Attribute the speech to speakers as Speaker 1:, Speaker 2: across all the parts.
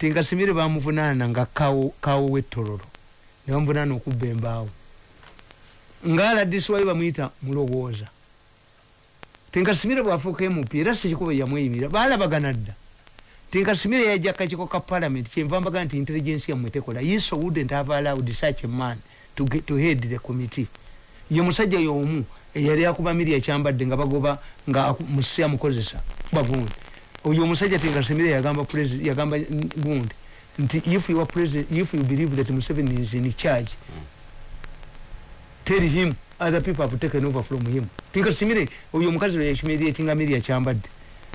Speaker 1: tinkasimire bamuvunaana nga kawo wetololo. Nebamuvunaana okubba embaawo. Nga wali bamuyita mulowooza. Tinkasimire bwafuuka mp era sikikuba yamweyimira balabagana dda. Tinkasimire yajja kakiko ka parliament kyenva mbaga nti intelligence yamwe tekola. Yiso wouldn't have allowed such a man to, get, to head the committee. Ye musajja yomu eyali akuba miri ekyambadde nga bagoba nga musi amukozesa bagundi oyo omusajja tinkasimire yagamba yagamba gundi nti if you, are president, if you believe that museveni is in charge tell him other people have taken over from him. Tinkasimire oyo omukazi lwe yakimiri ekinga miri ekyambadde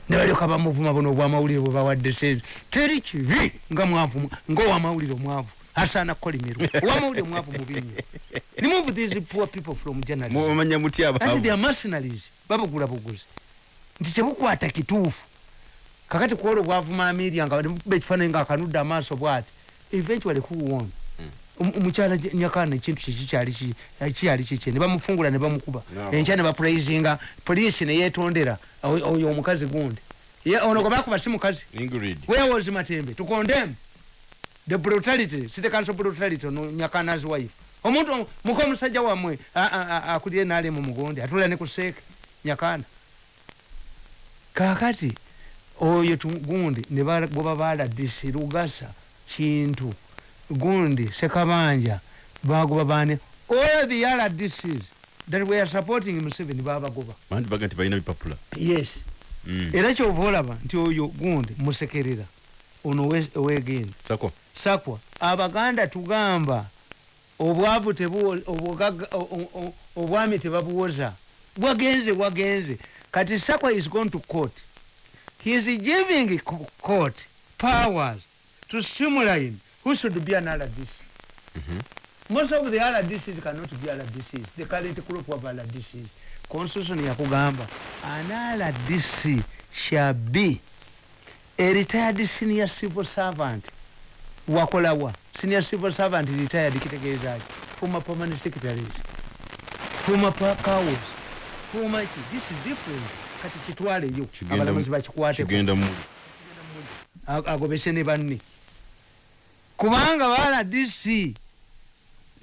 Speaker 1: nebalyoka bamuvuma buno obwamawulire bwe bawadde se teri kibi nga mwavu ngaowamawulire omwavu. Asaana kukolimirwa owamawulire omwavu mubinye remove these poor people from
Speaker 2: journalismomanya mutya
Speaker 1: their mercenaries. Babugula buguzi. Nti kyebukwata kituufu kakati kuola obwavuma amiria nga bekifaananyi nga akanudde amaaso bwati. Eventually kuwon omukyala nyakana ekintu kikyali kikye nebamufungula nebamukuba enkya nebapraisinga poliisi neyetondera oyo omukazi gundi. Ono gwebakuba si mukazi. Wewozi matembe? Tukondemu the brutality city council brutality ono nyakana's wife. Omuntu muka omusajja wamwe akulire nali mu mugondi atula ne kuseeke nyakana. Kakati oyo gundi bweba baladisi lugasa kintu gundi sekabanja bagoba bane all the rdcs that were supporting museveni babagoba
Speaker 2: baga nti balina bipapula.
Speaker 1: Yes. Mm. era kyova olaba nti oyo gundi musekerera. Ono owegenda
Speaker 2: sakwa.
Speaker 1: Sakwa. Abaganda tugamba obwavu obwami tebabuwoza bwagenze bwagenze. Kati sakwa is going to court he is giving court powers to stimulate who should be an rdc
Speaker 2: mm -hmm.
Speaker 1: most of the rdcs cannot be rdcs the current group of rdcs constitution yakugamba an rdc shall be a retired senior civil servant. Wakolawa senior civil servant retired kitegeezaki. Former permanent secretaries former cows former ki this is different kati kitwaleyo abalamuzi bakikwateko agobese ne banne. Kubanga bala dc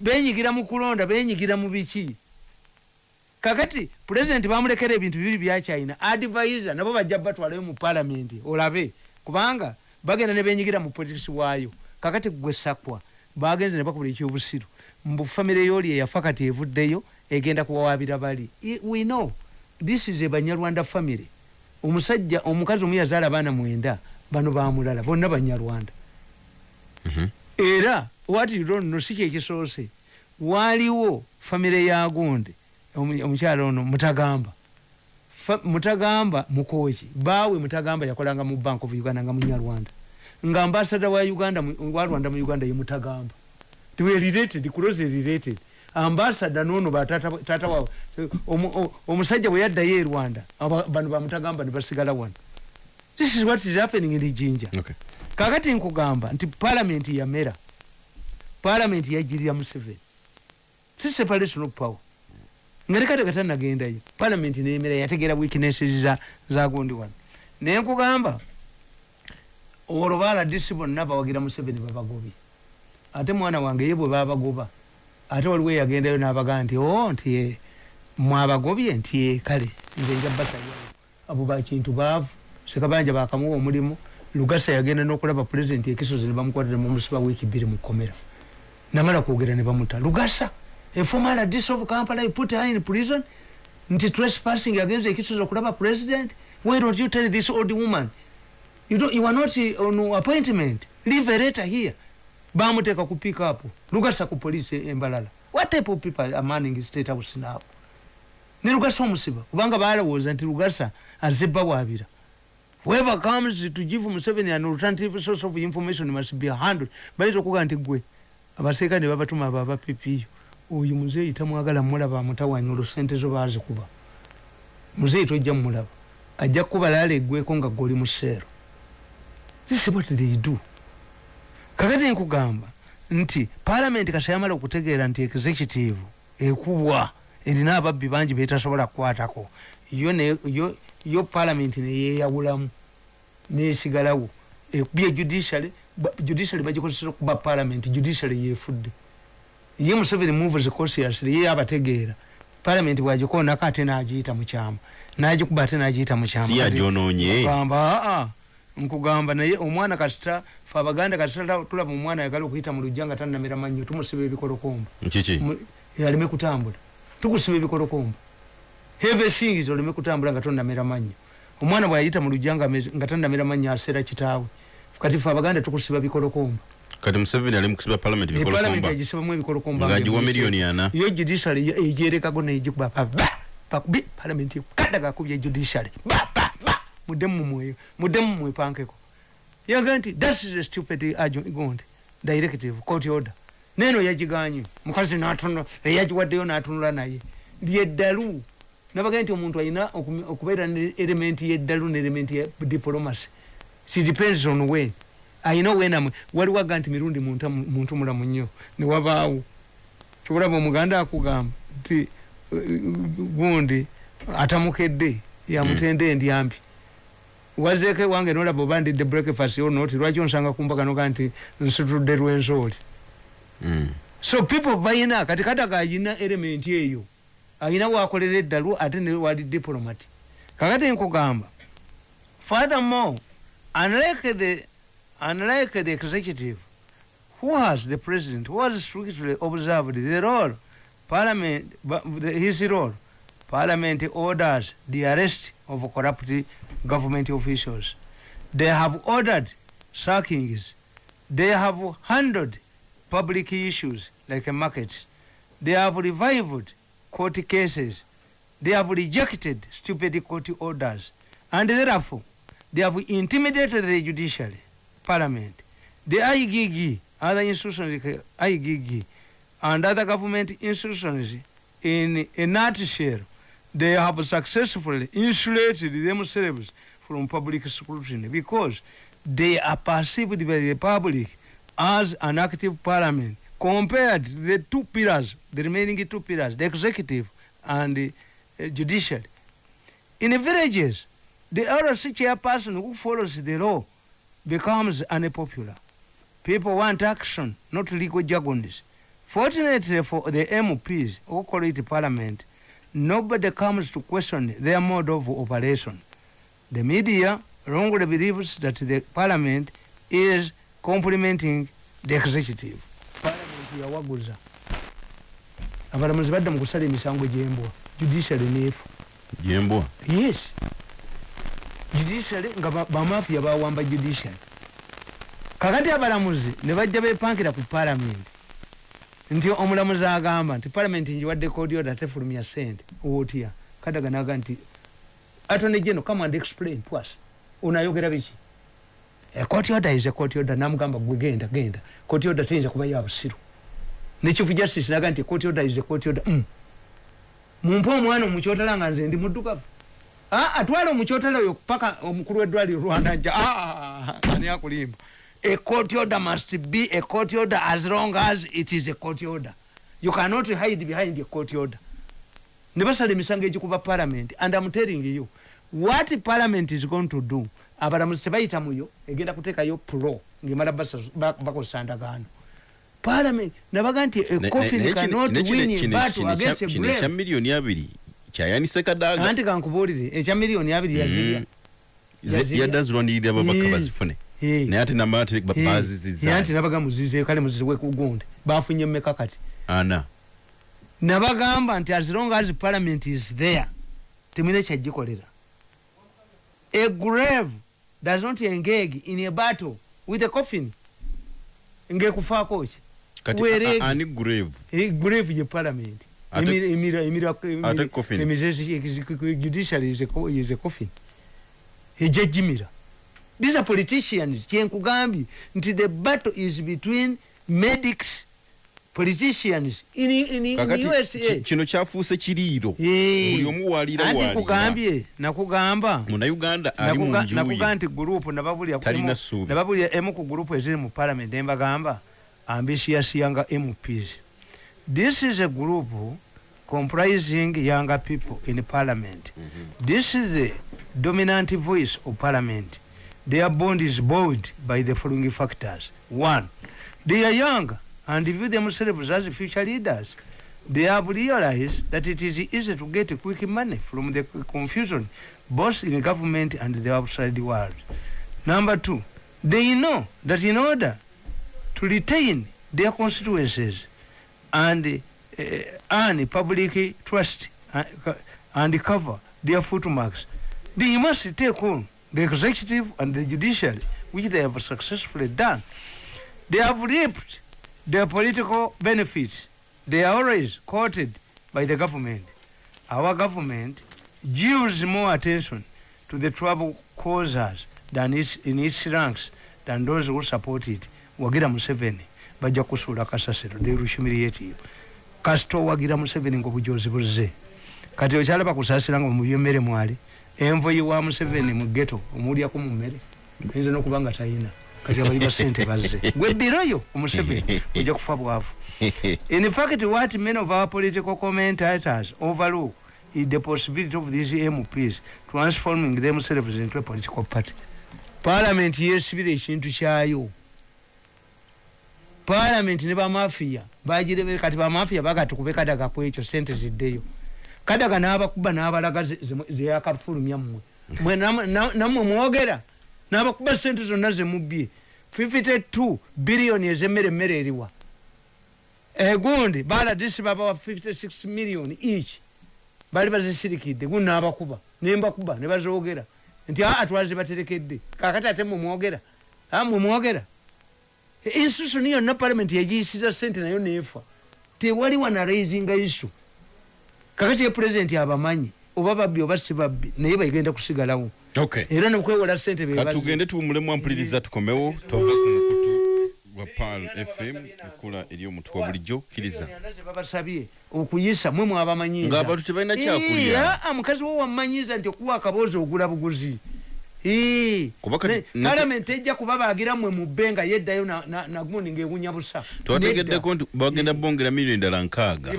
Speaker 1: benyigira mu kulonda benyigira mu biki? Kakati pulezidenti bamulekera ebintu bibiri bya china advisor nabo bajja batwalayo mu palamenti olabe. Kubanga bagenda ne benyigira mu politics waayo. Kakati gwe sakwa bagenze ne bakubula ekyobusiru mbufamire yoli eyafa kati evuddeyo egenda kuwawabira bali. We know this is a banyarwanda family. Omusajja omukazi omu yazaala abaana mwenda bano bamulala bonna banyarwanda.
Speaker 2: Mhm.
Speaker 1: era what you don't know si kyekisoose waaliwo famire ya gundi omu- omukyala ono mutagamba. Mutagamba mukoki baawe mutagamba yakolanga mu bank of uganda nga munyarwanda. Nga ambasada wa uganda mu- wa rwanda mu uganda ye mutagamba. Tiwe related close related ambasada nono batata tata wa omu- o- omusajja bwe yaddayo e rwanda bano bamutagamba ne basigala wano. This is what is happening in jinja.
Speaker 2: Okay.
Speaker 1: kakati nkugamba nti palamenti yamera. Palamenti yajirira museveni. Si separation of power. Nga nekate katanagendayo palamenti nemera yategera weaknesses za, za gundi wano. Naye nkugamba olwo baladisi bonna bawagira museveni babagobye. Ate mwana wange ye bwe babagoba ate waliwo eyagendayo nabagaa nti o nti eh, mwabagobye nti eh, kale nze nja basayo abo bakintu baavu. Sekabanja bakamuwa omulimu. Lugasa yagenda nokulaba pulezidenti ekisozi nebamukwatira mumusiba wiiki bbiri mukomera namala kwogera ne bamuta lugasa a former rdc of kampala put her in prison? Nti trespassing against ekisozi okulaba president? Why don't you tell this old woman? You, don't, you are not on appointment. Leave a letter here bamuteka ku pick up lugasa ku polisi embalala what type of people are manning state house now? Ne lugasa omusiba kubanga balowooza nti lugasa azibba bwabira whoever comes to give museveni an alternative source of information must be handled. Bayinza okuga nti gwe abaseeka ne babatuma abo abapipiyo oyo muzeeyi tamwagala mulaba amutawanya olwo sente zo bazikuba muzeeyi tojja mumulaba ajja kukubalala eggweko nga gwe oli mu seero. This is what they do kakati nkugamba nti palamenti kasa yamala okutegeera nti executive ekubwa erina ababbi bangi betasobola kukwatako. Yo palamenti neyeyawulamu nesigalawo ekubya judiciary ba- judiciary bagikozesa okuba parliament judiciary yefudde ye museveni moves consciously ye abategeera parliament bwagikoonako ate n'agiyita mu kyama n'agikuba ate n'agiyita mu kyama.
Speaker 2: Si agyonoonye.
Speaker 1: nkugamba aa nkugamba naye omwana kasita fe abaganda kasita tulaba omwana ayagala okuyita mu lujja nga tannamira mannyo tumusiba ebikolokomba
Speaker 2: nkiki
Speaker 1: Mu- aleme kutambula. Tukusiba ebikolokomba have things oleme kutambula nga tonnamira mannyo. Omwana bwayayita mu lujja nga ameze- nga tannamira mannyo aseera kitaawe. Kati fe abaganda tukusiba bikolokomba
Speaker 2: kati museveni ali mukusiba palamenti
Speaker 1: epalamenti
Speaker 2: bikolokomba
Speaker 1: agisibamu ebikolokomba
Speaker 2: ng'agiwa miliyoni ana.
Speaker 1: Yo judiciary ye- egyerekago negikuba pakubi palamenti kadagakubya judiciary. Ba ba ba! Muddemu mumweyo muddemu mwepankeko yaga nti that is a stupid argu- gundi directive court order. Neno yagiganye mukazi natunula eyagiwaddeyo natunula naye. Lyeddalu nabaga nti omuntu alina okubeera ne elementi yeddalu ne elementi ya diplomacy. She depends on when. Ayina wenamwe waliwo aga nti mirundi muntu amu- muntu mulamu nnyo newabaawo kyobulaba omuganda akugamba nti uh, gundi atamukedde yamutenda endyambi wazeeko ewange nolaba oba ndidde breakfast yonoti lwaki onsanga kumbaga noga nti nsitudde lwenzooli
Speaker 2: Mm.
Speaker 1: so people bayina kati kadaga ayina element eyo. Ayina wakolera eddalu ate ne wali diplomat. Kakati nkugamba furthermore unlike the, unlike the executive who has the president who has strictly observed the role parliament his role parliament orders the arrest of corrupt government officials they have ordered sackings they have handled public issues like markets. They have revived court cases. They have rejected stupid court orders. And therefore, they have intimidated the judiciary, parliament, the IGG, other institutions like IGG, and other government institutions in a nutshell. They have successfully insulated themselves from public scrutiny because they are perceived by the public as an active parliament compared to the two pillars, the remaining two pillars, the executive and the uh, judiciary. In the villages, the LRC chairperson who follows the law becomes unpopular. People want action, not legal jargons. Fortunately for the MPs who call it parliament, nobody comes to question their mode of operation. The media wrongly believes that the parliament is complementing the executive. Parliament yawaguza abalamuzi badda mu kusala emisango gy'embwa. Judiciary neefu
Speaker 2: jembwa
Speaker 1: yes. Judiciary nga ba- bamafiya bawamba judiciary. Kakati abalamuzi ne bajja bepankira ku parliament nti omulamuzi agamba nti parliament njiwadde kodioda atefulumya sente otya kadaga naga nti attorney general come and explain to us. Unayogera biki? A court order is a court order. Namugamba gwe genda genda. Order teyinza kuba ya busiru. Ne chief justice naga nti order is a court order. Mm. mumpe omwana omukyotala nga nze ndi muddugavu. Ah, atwala omukyotala oyo paka omukulu w'eddwaliro rwanda nja. Ah, ani akulimba a court order must be a court order as long as it is a court order you cannot hide behind a court order ne basala emisango egikuba parliament and am telling you what parliament is going to do abalamuzi tebayita muyo egenda kuteekayo pro ngaemala bakozesa ndagaano parliament nabaga nti a
Speaker 2: Ne-
Speaker 1: coffin
Speaker 2: ne- ne-
Speaker 1: cannot win battle against a grave
Speaker 2: miliyoni abiri kyayanise kadaga
Speaker 1: anti kankubuulire ekya miliyoni abiri yazirya
Speaker 2: Mm. Yadde azirwanirira ababaka bazifune
Speaker 1: Eh.
Speaker 2: Naye ate namala ate
Speaker 1: Eh,
Speaker 2: bazizizza
Speaker 1: anti nabaga muzize kale muziziwe kugundi bafunye mmeka kati
Speaker 2: ana
Speaker 1: nabagamba nti as long as parliament is there temwine kyagikolera a grave does not engage in a battle with a coffin ngekufaako ki
Speaker 2: ani grave
Speaker 1: Eh, grave ye parliament
Speaker 2: Ate-
Speaker 1: Emira- emira- emira- emira-
Speaker 2: ate coffin.
Speaker 1: emizezi- judiciary is a co- is a coffin ejejimira these are politicians. Kyenkugambye nti the battle is between medics politicians. In, in, in
Speaker 2: kakati
Speaker 1: usa
Speaker 2: ki- kino kyafuuse kiriiro buli omu waliira
Speaker 1: anti nkugambye nakugamba
Speaker 2: munauganda ali mu
Speaker 1: nakuga
Speaker 2: njuyi
Speaker 1: nakuga nti gurupu nababulya emu- ku gurupu eziri mu parliament embagamba ambitious younger mps this is a group comprising younger people in parliament. This is the dominant voice of parliament their bond is buoyed by the following factors. One they are young and view themselves as future leaders. They have realized that it is easy to get quick money from the confusion both in the government and the outside world. Number two they know that in order to retain their constituencies and uh, earn public trust uh, and cover their footmarks they must take on the executive and the judiciary which they have successfully done. They have reaped their political benefits. They are always quoted by the government. Our government gives more attention to the trouble causers than its, in its ranks than those who support it. Wagira museveni bajja kusuula kasasiro they will humiliate you kasita owagira museveni ngaobujozi buzze. Kati okyalaba kusasira nga mubyemmere mwali envoyi wa museveni mu geto omuwulyako mu mmere. Ayinza nokuba nga tayina. Kati abali basente bazze. Gwe biroyo omuseveni ojja kufa bwavu. In fact what many of our political commentators overlook is the possibility of these mps transforming themselves into a political party. Parliament yesibira ekintu kyayo. Parliament ne bamafiya bagirebere kati bamafiya bagatukube kadaga kwekyo sente ziddeyo kadaga n'abakuba n'abalaga zeyakafulumya mmwe. Nammwe mwogera. N'abakuba sente zonna zemubbye 52 biliyoni ezemmere emmere eriwa. Egundi baladisi babawa 56 million each. Bali bazisirikidde gundi n'abakuba nembakuba ne bazogera nti aa twazi baterekedde kakati ate mumwogera mumwogera institution yonna parliament yagiyisiza sente nayo nefa. Tewali wanaraisinga isu kakati ye president abamanyi oba babbi oba si babbi naye bagenda kusigalawo.
Speaker 2: Okay.
Speaker 1: Era nokwewola sente
Speaker 2: katugende tuwumulemu ampuliriza tukomewo tove ku mukutu gwa pal fm ekula eri omutwe wa bulijjo kkiriza
Speaker 1: babasabye okuyisa mwe mwabamanyiza
Speaker 2: ng'abantu tebalina kyakulya.
Speaker 1: Mukazi wo wammanyiza nti okuwa akaboozi ogula buguzi palamenti ejja kubabagira mmwe mubbe nga yeddayo na- na- nagundi ng'ewunya busa.
Speaker 2: Twategeddeko nti bagenda bongera miliyoni ddala nkaaga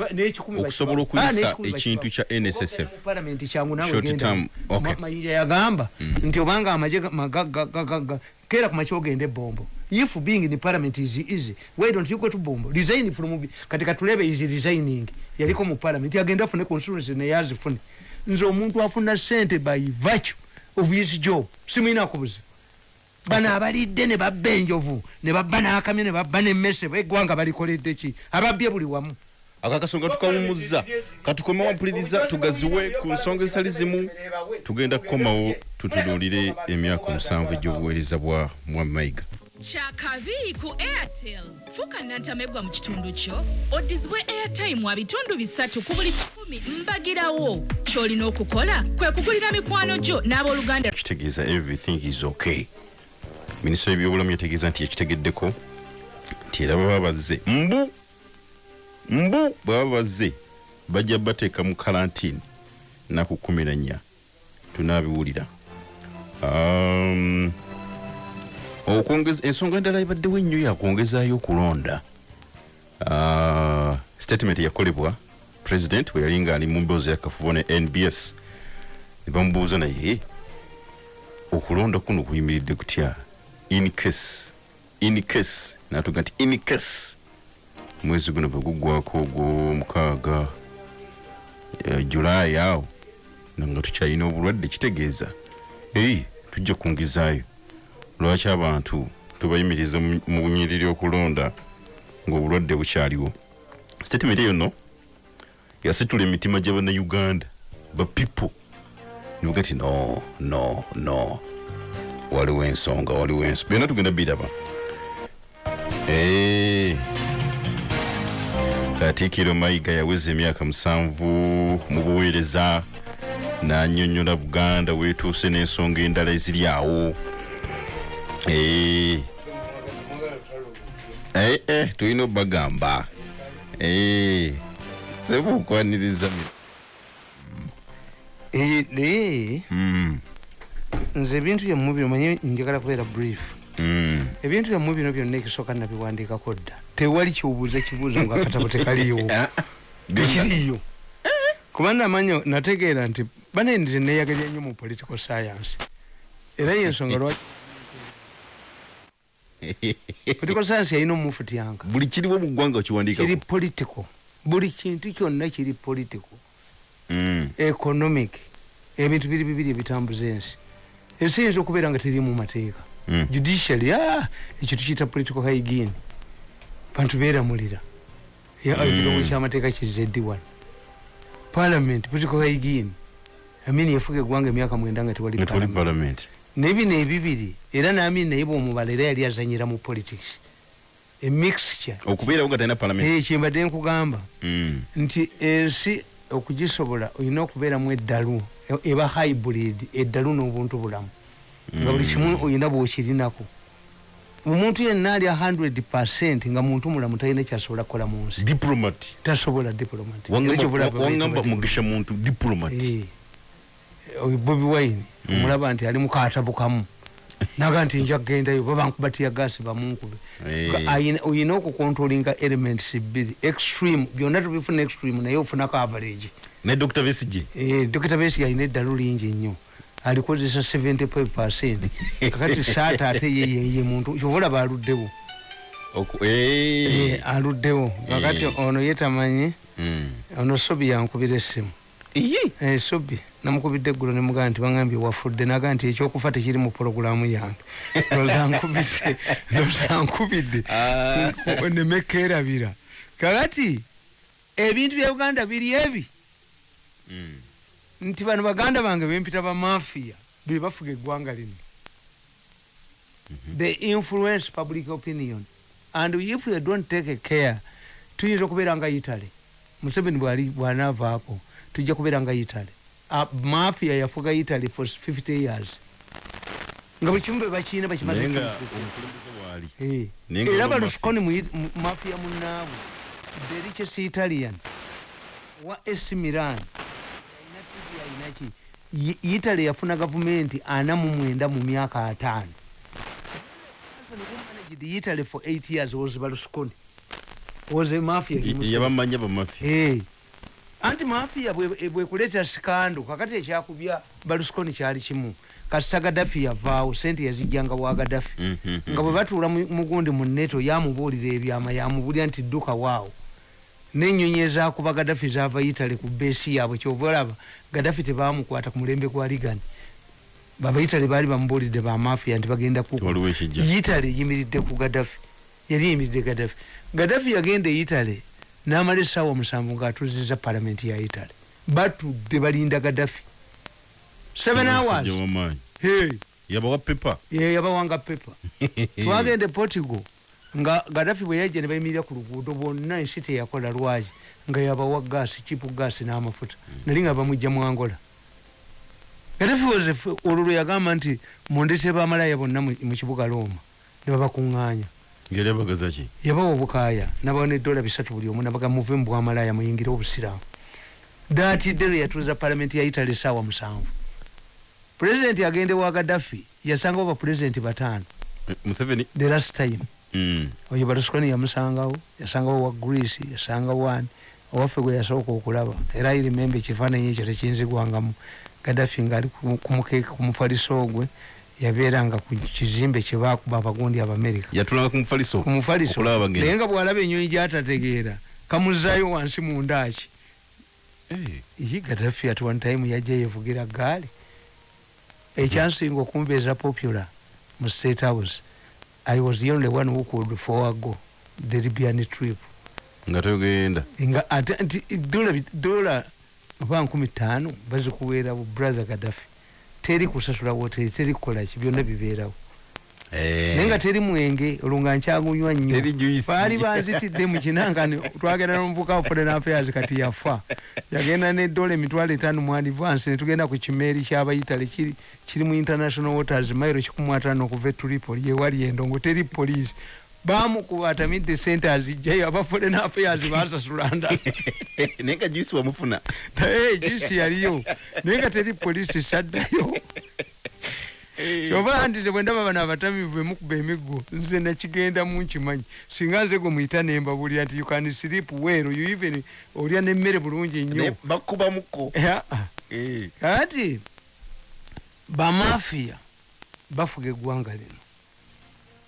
Speaker 2: okusobola.
Speaker 1: Ah,
Speaker 2: okuyisa ekintu kya nssf
Speaker 1: Mu palamenti kyangu nawe
Speaker 2: Short
Speaker 1: genda.
Speaker 2: term, okay.
Speaker 1: Ma- mayinja yagamba nti obanga amaje ga- maga- ga- ga- ga- ga- kera ku makya ogende bombo if being in parliament is easy why don't you go to bombo resign from kati katulebe is resigning. Yaliko mu parliament agenda afune constituency naye azifune nze omuntu afuna sente by virtue of his job simwina kubuza bano abalidde ne babba enjovu ne babba n'akamyo ne babba n'emmese eggwanga balikoledde ki? Ababbye buli wamu.
Speaker 2: Ako akasonga tukawumuzza katukomewo ampuliriza tugaziwe ku nsonga ezitali zimu. Tugenda kukomawo tutunuulire emyaka omusanvu egy'obuweereza bwa mwamayiga
Speaker 3: kyakabi ku airtel. Fuuka nantamegwa mu kitundu kyo. Oddizibwe airtime wa bitundu bisatu ku buli kikumi mbagirawo. Ky'olina okukola kwe kugulira mikwano gyo n'abooluganda
Speaker 2: kitegeeza everything is okay. Minisita w'ebyobulamu yategeeza nti yakitegeddeko nti era baba bazze mbu mbu baba bazze bajja bateeka mu karantini naku kumi na nnya. Tunaabiwulira. Um, okwongeza ensonga endala ebaddewo ennyo yakwongezaayo okulonda. Uh, statement yakolebwa president bwe yali ngaali mu mboozi yakafubo ne nbs ne bamubuuza naye okulonda kuno kuyimiridde kutya? In case in case natuga nti in case. Mwezi guno bwe guggwako ogwomukaaga eh, julaayi awo nanga tukyalina obulwadde kitegeeza. Eyi tujja kungizaayo lwaki abantu tubayimiriza mu bunyiriri okulonda ng'obulwadde bukyaliwo? Statement eyo no yasitula emitima gy'abannayuganda ba people. Nivuga nti no no no. Waliwo ensonga waliwo ensonga byonna tugenda biraba. Katiikiro mayiga yaweza emyaka musanvu mu buweereza n'annyonnyola buganda weetuuse n'ensonga endala eziri awo tulina obagamba Eh. seba okwaniriza mi-
Speaker 1: Eh, naye
Speaker 2: Mm,
Speaker 1: nze ebintu byammwe bino manye njagala kubeera brief.
Speaker 2: Mm.
Speaker 1: ebintu byammwe bino byonna ekisooka nabiwandiikako dda. Tewali kyobuuza kibuuzo nga akatabo tekaliiwo tekiriiyo. Kuba namanya nategeera nti banendize neyagalya nnyo mu political science. Era yensonga lwaki political science yalina omufutyanka
Speaker 2: buli kiriwo mu ggwanga
Speaker 1: kiri political buli kintu kyonna kiri political
Speaker 2: Mm.
Speaker 1: economic. Ebintu biri bibiri ebitambuza ensi. Ensi eyinza okubeera nga teri mu mateeka.
Speaker 2: Mm.
Speaker 1: judicially ah, ekyo tukiyita political hygiene. Bantu beeramulira. Ya,
Speaker 2: Mm.
Speaker 1: ekirongo kyamateeka kizeddi wano parliament political hygiene. Amini yafuga eggwanga emyaka mwenda nga tewali
Speaker 2: nga tewali
Speaker 1: parliament. Nebino ebibiri era naamini naye bwomubala era yali azanyira mu politics. Emixture
Speaker 2: okubeerawo nga talina parliament.
Speaker 1: Kyembadde nkugamba.
Speaker 2: Mm.
Speaker 1: nti ensi okugisobola olina okubeeramu eddalu eba hybrid eddalu n'obuntu bulamu. Nga buli kimu olina bwokirinako. Omuntu yenna alya 100 percent nga muntu mulamu talina kyasobola kukola mu nsi.
Speaker 2: Diplomat.
Speaker 1: Tasobola diplomat. Era
Speaker 2: Wangamba-
Speaker 1: kyovula
Speaker 2: wa- wangamba mugisha muntu diplomat.
Speaker 1: Eh. Bobi wine omulaba nti ali mukatabu kamu naga nti nja kugendayo babankubatiya gasi bamunkube
Speaker 2: Eh.
Speaker 1: Oyina okukontrolinga elements bbiri extreme byonna tubifuna extreme naye ofunako average
Speaker 2: ne dr besige
Speaker 1: Eh, dokita besi alina eddalu lingi nnyo. Alikozesa 75 percent. Kakati saata ate ye- ye ye muntu kyobalaba aluddewo
Speaker 2: eh.
Speaker 1: Aluddewo. Kakati ono yetamanyi
Speaker 2: Mm.
Speaker 1: ono sobi yankubira essimu. Sobi namukubidde eggulo nemugaa nti baŋambye wafudde naga nti ekyokufa tekiri mu pologulamu yange. Ndoza nkubidde ndoza nkubidde.
Speaker 2: Ah.
Speaker 1: nemekerabira kakati ebintu bya uganda biri ebi.
Speaker 2: Mm.
Speaker 1: nti bano baganda bange bempita bamafiya be bafuga eggwanga lino. They influence public opinion. And if you don't take a care tuyinza okubeera nga italy. Museveni bwali bwanaavaako tujja kubeera nga italy uh, mafia yafuga italy for 50 years. Nga buli kimu bebakiina bakimaze
Speaker 2: naye nga
Speaker 1: kukifuga.
Speaker 2: omukulembeze waali.
Speaker 1: Eh.
Speaker 2: Naye nga
Speaker 1: era
Speaker 2: baba
Speaker 1: balusukoni mu mafia munaabwe the richest italian wa ac milan. Alina TV, alina ki Yi- italy yafuna gavumenti ana mu mwenda mu myaka ataano. Italy for 8 years was balusukoni was a mafia
Speaker 2: yabamanya bamafi
Speaker 1: Eh. Anti mafia bwe- bwekuleeta sikando kakati ekyakubya balusukoni kyali kimu kasita gadafi yavaawo sente yazijjanga wa gadafi
Speaker 2: Mhm.
Speaker 1: nga bwe batuula mu- mugundi mu neto yamubuulira ebyama yamubulya nti dduka waawo. Nenyonyi ezakuba gadafi zava itale ku beesi yaabwe kyova olaba gadafi tebamukwata ku mulembe gwa ligani babaitale baali bamubuulidde bamafiya nti bagenda itale yimiridde ku gadafi yali yimiridde gadafi gadafi yagenda e itale n'amala essaawa musanvu ng'atuziza palamenti ya itale batudde balinda gadafi seven hours.
Speaker 2: yabawa pepa
Speaker 1: yabawanga pepa twagende portugal nga gadafi bwe yajja ne bayimirira ku luguudo bonna ensi teyakola lwaki nga yabawa gaasi kipu gaasi n'amafuta. Nali nga bamujja mu angola. Gadafi wozefe olwo lwe yagamba nti mundete bamalaya bonna mu kibuga looma ne babakuŋŋaanya
Speaker 2: yali abagaza ki?
Speaker 1: Yabawa obukaaya nabawa neddola bisatu buli omu nabaga muve mu bwamalaya muyingire obusiraamu. Daatidde lwe yatuuza palamenti ya italy saawa musanvu. Pulezidenti agende wa gadafi yasangawo bapulezidenti bataano.
Speaker 2: Museveni?
Speaker 1: The last time.
Speaker 2: Mm.
Speaker 1: oyo balusukoni yamusangawo yasangawo wa greece yasangawo ani owaffe gwe yasooka okulaba. Era irimembe ekifaananyi ekyo tekinzigwangamu gadafi ngaali ku- kumukeeka ku mufaliso gwe yabeeranga ku kizimbe kyebakuba abagundi abamerika.
Speaker 2: Yatulanga ku mufaliso
Speaker 1: ku mufaliso.
Speaker 2: okulaba
Speaker 1: naye nga bwalaba enyonyi gyatategeera kamuzaayo wansi mu ndaaki.
Speaker 2: Eh,
Speaker 1: yi gadafi at one time yajja yevugira gaali ekyansinga okumbeeza popular mu state house i was the only one who could forego the libyan trip.
Speaker 2: Nga togenda
Speaker 1: nga ate nti dola dola oba nkumi ttaano bazikuweerawo brother gadafi teri kusasula woteri teri kukolaki byonna bibeerawo.
Speaker 2: Eh.
Speaker 1: naye nga teri mwenge olwo nga nkyagunywa nnyo. Baali banzitidde mu kinangani twagenda nomuvuka wa foreign affairs kati yafa. Yagenda nedola emitwalo etaano mu advance netugenda ku kimeeri kyabayitale kiri mu international waters mairo kikumu ataano okuva e tripoli yewali endongo teri poliisi bamukuba atamidde sente azijjayo aba foreign affairs basasula ndala
Speaker 2: naye nga juice wamufuna
Speaker 1: naye gisi yaliyo. Naye nga teri poliisi saddayo. Kyoba nti bwendaba bano abatamivu bemukuba emiggo nze nakigendamu nkimanyi. Singa nze gwe muyita nembabulira nti you can sleep well you even olya nemmere bulungi nnyo.
Speaker 2: Bakubamuko
Speaker 1: kati bamafiya bafuga eggwanga lino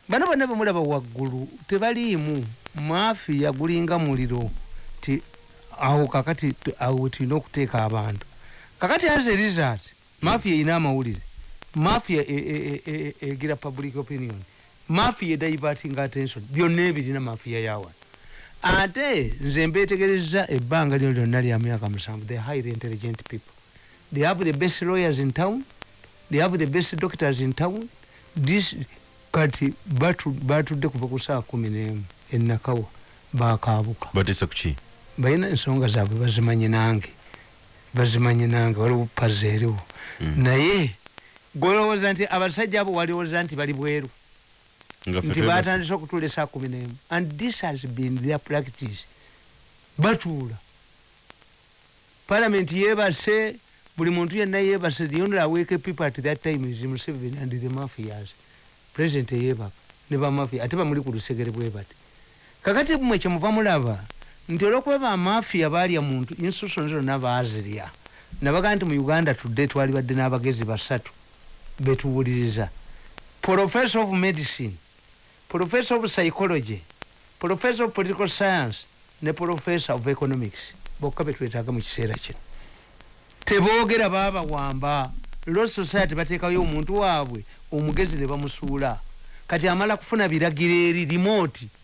Speaker 1: bano bonna bemulaba waggulu tebaliimu. Mafiya gulinga muliro. Ti awo kakati awo tulina okuteeka abantu. Kakati as a result mafiya erina amawulire. Mafiya e- e- e- egira public opinion. Mafiya ediverting attention. Byonna ebirina mafiya yawa ate nze mbetegereza ebbanga lino lyonna lya myaka musanvu. The highly intelligent people. They have the best lawyers in town. They have the best doctors in town. This kati batu- batudde kuva ku saa kumi n'emu enakawa bakaabuka.
Speaker 2: Batesa kuki
Speaker 1: balina ensonga zaabwe bazimanyi nange bazimanyi nange waliwo paza eriwo.
Speaker 2: Mm.
Speaker 1: naye gwolowooza nti abasajja abo walowooza nti bali bweru? Nti batandise okutuula esaa kumi n'emu and this has been their practice. Batuula. Parliament yebase buli muntu yenna yebase the only awake people at that time is museveni and the mafias president yebaka ne bamafia ate bamuli ku lusegere bwe bati. Kakati mwe kyemuva mulaba nti olwokuba bamafia balya muntu institution zonna bazirya nabaga nti mu uganda tudde twali badde n'abagezi basatu betuwuliriza professor of medicine professor of psychology professor of political science ne professor of economics. Bokka betwetaaga mu kiseera kino. Teboogera baabawamba law society bateekayo omuntu waabwe omugezi ne bamusuula. Kati amala kufuna biragiro eri remote